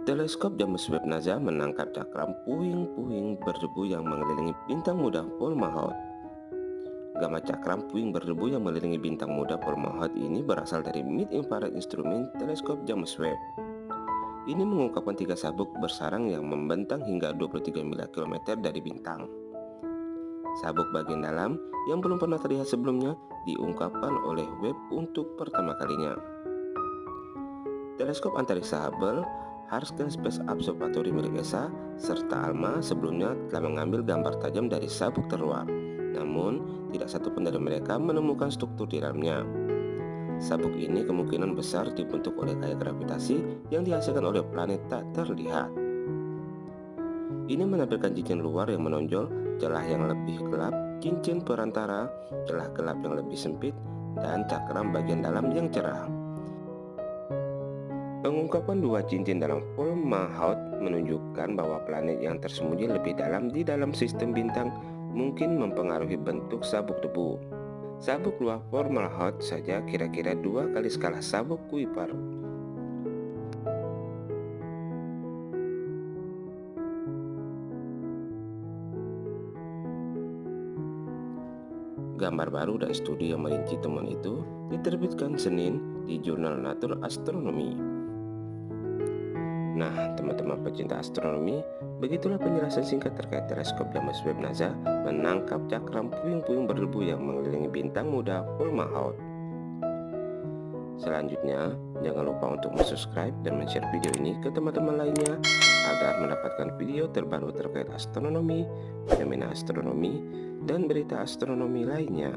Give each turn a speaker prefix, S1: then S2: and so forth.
S1: Teleskop James Webb NASA menangkap cakram puing-puing berdebu yang mengelilingi bintang muda Fomalhaut. Gamma cakram puing berdebu yang mengelilingi bintang muda Fomalhaut ini berasal dari Mid Infrared Instrument Teleskop James Webb. Ini mengungkapkan tiga sabuk bersarang yang membentang hingga 23 miliar kilometer dari bintang. Sabuk bagian dalam yang belum pernah terlihat sebelumnya diungkapkan oleh Webb untuk pertama kalinya. Teleskop antariksa Hubble Harsken Space Observatory milik ESA, serta ALMA sebelumnya telah mengambil gambar tajam dari sabuk terluar. Namun, tidak satu pun dari mereka menemukan struktur di dalamnya. Sabuk ini kemungkinan besar dibentuk oleh gaya gravitasi yang dihasilkan oleh planet tak terlihat. Ini menampilkan cincin luar yang menonjol, celah yang lebih gelap, cincin perantara, celah gelap yang lebih sempit, dan cakram bagian dalam yang cerah. Pengungkapan dua cincin dalam Fomalhaut menunjukkan bahwa planet yang tersembunyi lebih dalam di dalam sistem bintang mungkin mempengaruhi bentuk sabuk debu. Sabuk luar Fomalhaut saja kira-kira dua kali skala sabuk Kuiper. Gambar baru dan studi yang merinci temuan itu diterbitkan Senin di Jurnal Nature Astronomy. Nah, teman-teman pecinta astronomi, begitulah penjelasan singkat terkait teleskop James Webb NASA menangkap cakram puing-puing berdebu yang mengelilingi bintang muda Fomalhaut. Selanjutnya, jangan lupa untuk subscribe dan share video ini ke teman-teman lainnya agar mendapatkan video terbaru terkait astronomi, fenomena astronomi, dan berita astronomi lainnya.